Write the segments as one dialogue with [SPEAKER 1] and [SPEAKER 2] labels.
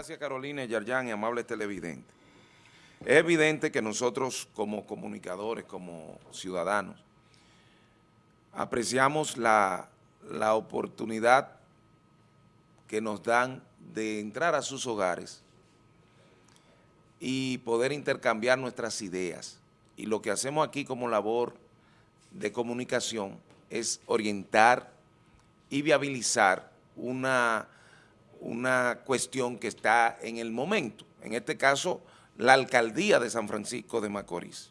[SPEAKER 1] Gracias Carolina Yarjan y amables televidentes. Es evidente que nosotros como comunicadores, como ciudadanos, apreciamos la, la oportunidad que nos dan de entrar a sus hogares y poder intercambiar nuestras ideas. Y lo que hacemos aquí como labor de comunicación es orientar y viabilizar una, una cuestión que está en el momento. En este caso, la alcaldía de San Francisco de Macorís.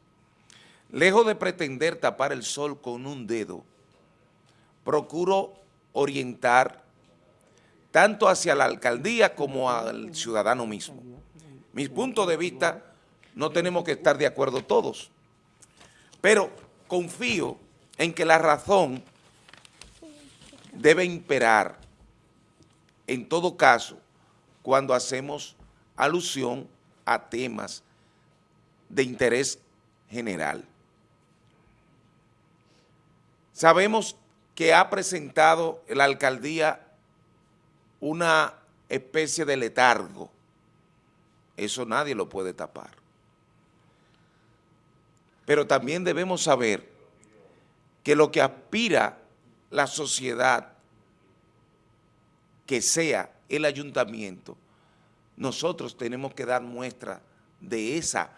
[SPEAKER 1] Lejos de pretender tapar el sol con un dedo, procuro orientar tanto hacia la alcaldía como al ciudadano mismo. Mis puntos de vista no tenemos que estar de acuerdo todos, pero confío en que la razón debe imperar en todo caso cuando hacemos alusión a temas de interés general. Sabemos que ha presentado la alcaldía una especie de letargo. Eso nadie lo puede tapar. Pero también debemos saber que lo que aspira la sociedad que sea el ayuntamiento nosotros tenemos que dar muestra de, esa,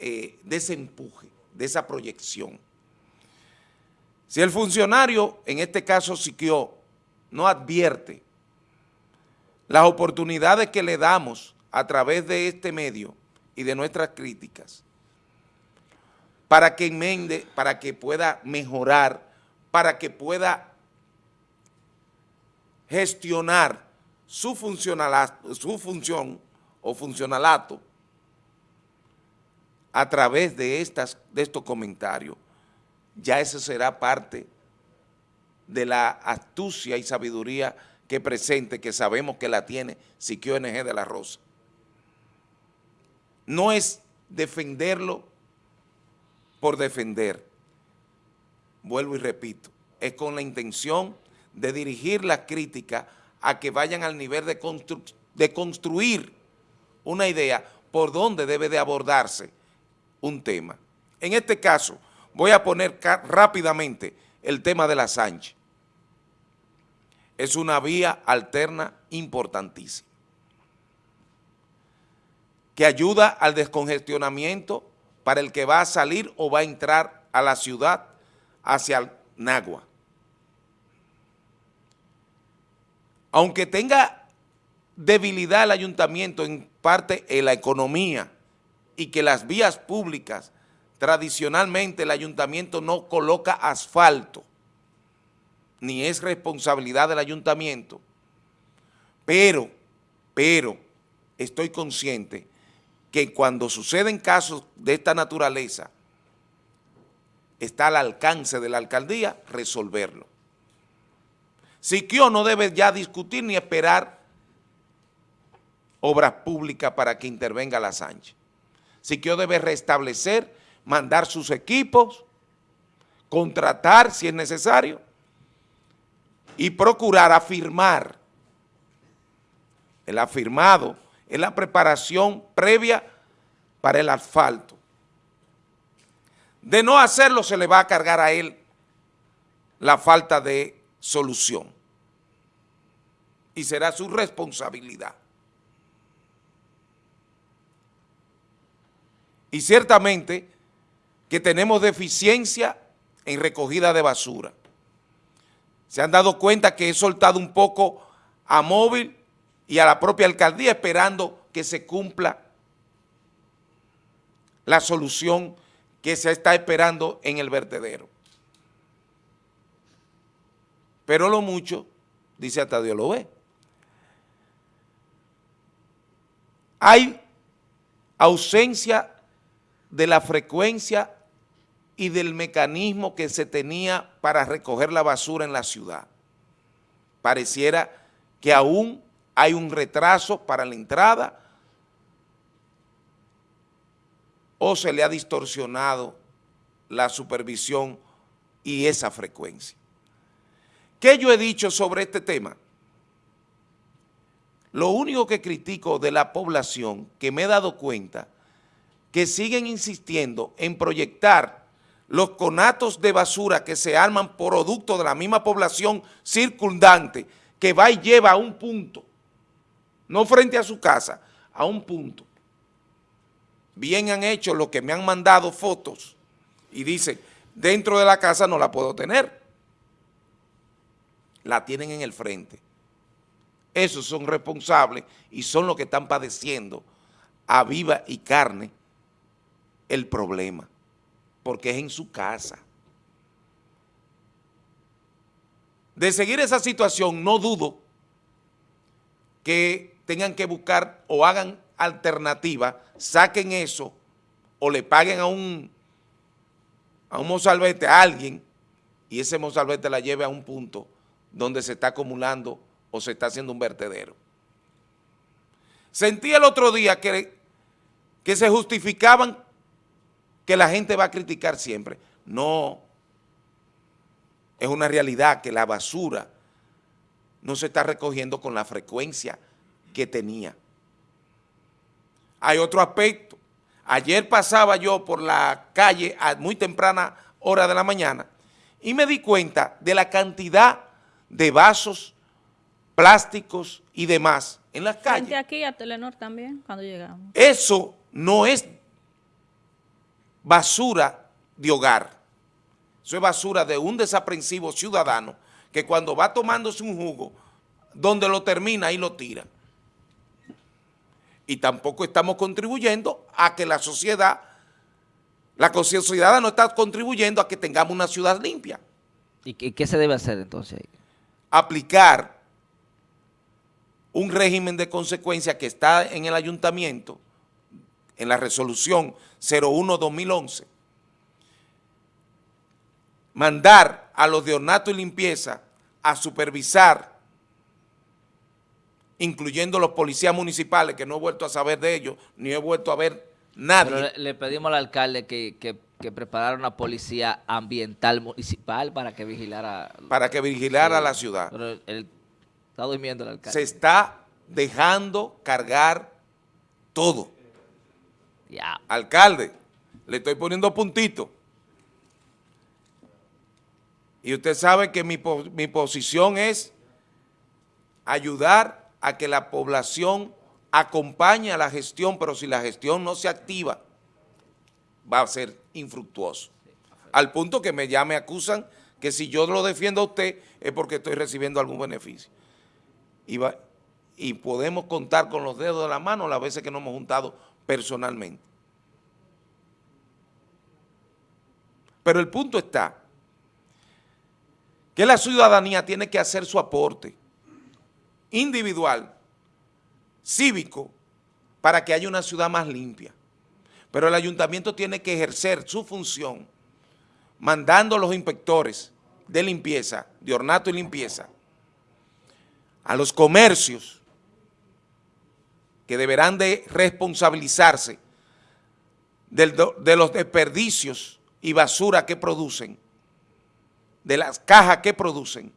[SPEAKER 1] eh, de ese empuje, de esa proyección. Si el funcionario, en este caso Siquio, no advierte las oportunidades que le damos a través de este medio y de nuestras críticas, para que enmende, para que pueda mejorar, para que pueda gestionar su, su función o funcionalato a través de, estas, de estos comentarios. Ya eso será parte de la astucia y sabiduría que presente, que sabemos que la tiene Siquio NG de la Rosa. No es defenderlo por defender, vuelvo y repito, es con la intención de dirigir la crítica a que vayan al nivel de, construir una idea por dónde debe de abordarse un tema. En este caso, voy a poner rápidamente el tema de la Sánchez. Es una vía alterna importantísima que ayuda al descongestionamiento para el que va a salir o va a entrar a la ciudad hacia el Nagua. Aunque tenga debilidad el ayuntamiento en parte en la economía y que las vías públicas, tradicionalmente el ayuntamiento no coloca asfalto, ni es responsabilidad del ayuntamiento, pero, pero, estoy consciente que cuando suceden casos de esta naturaleza, está al alcance de la alcaldía resolverlo. Siquio no debe ya discutir ni esperar obras públicas para que intervenga la Sánchez. Siquio debe restablecer, mandar sus equipos, contratar si es necesario y procurar afirmar. El afirmado es la preparación previa para el asfalto. De no hacerlo se le va a cargar a él la falta de solución y será su responsabilidad. Y ciertamente que tenemos deficiencia en recogida de basura. Se han dado cuenta que he soltado un poco a móvil y a la propia alcaldía esperando que se cumpla la solución que se está esperando en el vertedero. Pero lo mucho, dice hasta Dios lo ve. Hay ausencia de la frecuencia y del mecanismo que se tenía para recoger la basura en la ciudad. Pareciera que aún hay un retraso para la entrada o se le ha distorsionado la supervisión y esa frecuencia. ¿Qué yo he dicho sobre este tema? Lo único que critico de la población, que me he dado cuenta, que siguen insistiendo en proyectar los conatos de basura que se arman producto de la misma población circundante, que va y lleva a un punto, no frente a su casa, a un punto. Bien han hecho los que me han mandado fotos y dicen, dentro de la casa no la puedo tener. La tienen en el frente. Esos son responsables y son los que están padeciendo a viva y carne el problema, porque es en su casa. De seguir esa situación, no dudo que tengan que buscar o hagan alternativa, saquen eso o le paguen a un, a un mozalbete, a alguien, y ese mozalbete la lleve a un punto donde se está acumulando se está haciendo un vertedero. Sentí el otro día que, que se justificaban que la gente va a criticar siempre. No, es una realidad que la basura no se está recogiendo con la frecuencia que tenía. Hay otro aspecto. Ayer pasaba yo por la calle a muy temprana hora de la mañana y me di cuenta de la cantidad de vasos, plásticos y demás en las calles.
[SPEAKER 2] aquí a Telenor también, cuando llegamos.
[SPEAKER 1] Eso no es basura de hogar. Eso es basura de un desaprensivo ciudadano que cuando va tomándose un jugo, donde lo termina y lo tira. Y tampoco estamos contribuyendo a que la sociedad, la sociedad no está contribuyendo a que tengamos una ciudad limpia.
[SPEAKER 3] ¿Y qué se debe hacer entonces?
[SPEAKER 1] Aplicar un régimen de consecuencia que está en el ayuntamiento, en la resolución 01-2011, mandar a los de ornato y limpieza a supervisar, incluyendo los policías municipales, que no he vuelto a saber de ellos, ni he vuelto a ver nadie.
[SPEAKER 3] le, pedimos al alcalde que, que, preparara una policía ambiental municipal para que vigilara...
[SPEAKER 1] Para que vigilara la ciudad.
[SPEAKER 3] Pero él está durmiendo el alcalde.
[SPEAKER 1] Se está dejando cargar todo. Alcalde, le estoy poniendo puntito. Y usted sabe que mi, mi posición es ayudar a que la población acompañe a la gestión, pero si la gestión no se activa, va a ser infructuoso. Al punto que me ya me acusan que si yo lo defiendo a usted es porque estoy recibiendo algún beneficio. Y, podemos contar con los dedos de la mano las veces que nos hemos juntado personalmente. Pero el punto está que la ciudadanía tiene que hacer su aporte individual, cívico, para que haya una ciudad más limpia. Pero el ayuntamiento tiene que ejercer su función mandando a los inspectores de limpieza, de ornato y limpieza, a los comercios que deberán de responsabilizarse de los desperdicios y basura que producen, de las cajas que producen,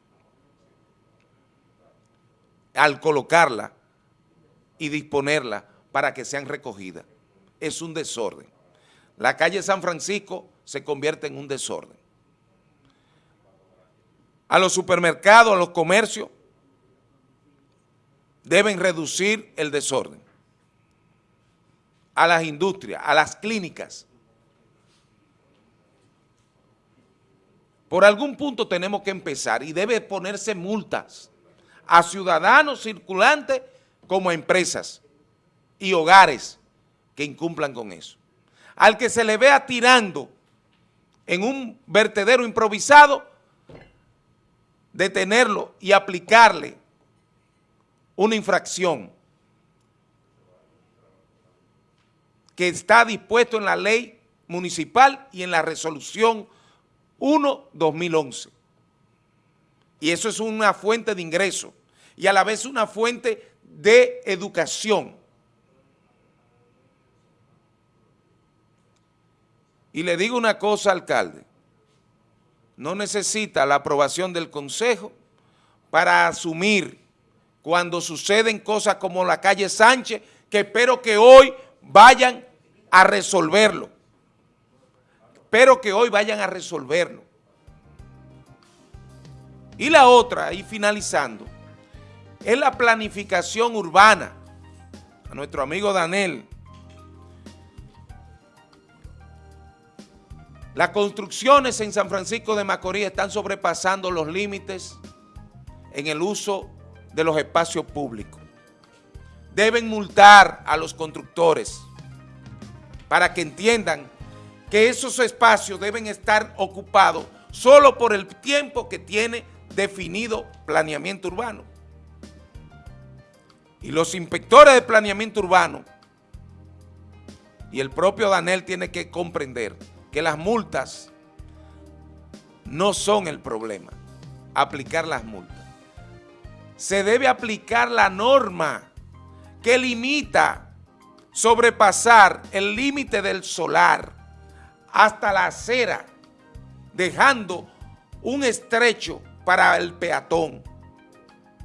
[SPEAKER 1] al colocarla y disponerla para que sean recogidas. Es un desorden. La calle San Francisco se convierte en un desorden. A los supermercados, a los comercios, deben reducir el desorden. A las industrias, a las clínicas. Por algún punto tenemos que empezar y debe ponerse multas a ciudadanos circulantes como a empresas y hogares que incumplan con eso. Al que se le vea tirando en un vertedero improvisado, detenerlo y aplicarle una infracción que está dispuesto en la ley municipal y en la resolución 1-2011. Y eso es una fuente de ingreso y a la vez una fuente de educación. Y le digo una cosa, alcalde, no necesita la aprobación del Consejo para asumir cuando suceden cosas como la calle Sánchez, que espero que hoy vayan a resolverlo. Espero que hoy vayan a resolverlo. Y la otra, y finalizando, es la planificación urbana. A nuestro amigo Danel. Las construcciones en San Francisco de Macorís están sobrepasando los límites en el uso de los espacios públicos. Deben multar a los constructores para que entiendan que esos espacios deben estar ocupados solo por el tiempo que tiene definido planeamiento urbano. Y los inspectores de planeamiento urbano y el propio Danel tiene que comprender que las multas no son el problema, aplicar las multas. Se debe aplicar la norma que limita sobrepasar el límite del solar hasta la acera, dejando un estrecho para el peatón.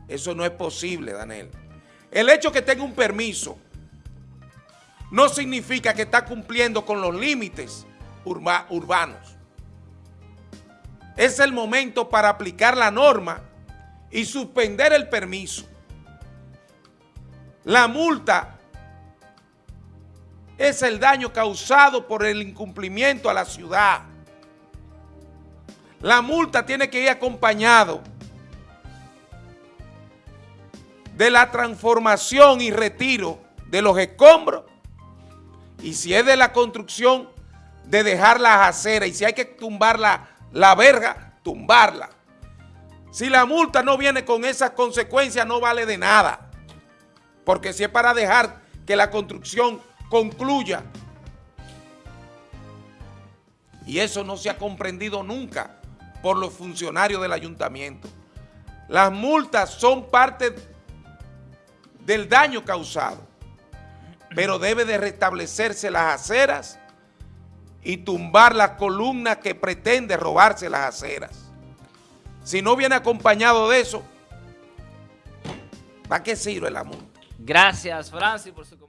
[SPEAKER 1] Eso no es posible, Daniel. El hecho que tenga un permiso no significa que está cumpliendo con los límites urbanos. Es el momento para aplicar la norma y suspender el permiso. La multa es el daño causado por el incumplimiento a la ciudad. La multa tiene que ir acompañado de la transformación y retiro de los escombros y si es de la construcción, de dejar las aceras y si hay que tumbar la, la verga, tumbarla. Si la multa no viene con esas consecuencias, no vale de nada. Porque si es para dejar que la construcción concluya. Y eso no se ha comprendido nunca por los funcionarios del ayuntamiento. Las multas son parte del daño causado, pero debe de restablecerse las aceras y tumbar las columnas que pretende robarse las aceras. Si no viene acompañado de eso, ¿para qué sirve la multa?
[SPEAKER 3] Gracias, Francis, por su comentario.